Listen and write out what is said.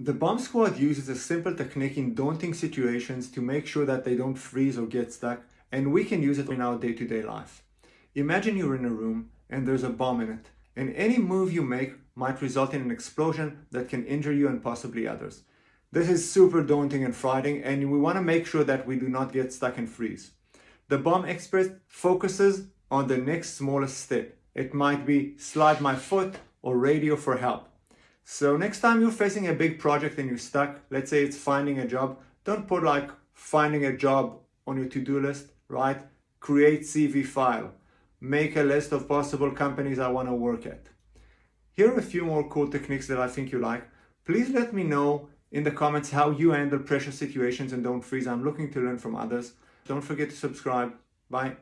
The bomb squad uses a simple technique in daunting situations to make sure that they don't freeze or get stuck, and we can use it in our day-to-day -day life. Imagine you're in a room and there's a bomb in it, and any move you make might result in an explosion that can injure you and possibly others. This is super daunting and frightening, and we want to make sure that we do not get stuck and freeze. The bomb expert focuses on the next smallest step. It might be slide my foot or radio for help. So next time you're facing a big project and you're stuck, let's say it's finding a job, don't put like finding a job on your to-do list, right? Create CV file. Make a list of possible companies I want to work at. Here are a few more cool techniques that I think you like. Please let me know in the comments how you handle pressure situations and don't freeze. I'm looking to learn from others. Don't forget to subscribe. Bye.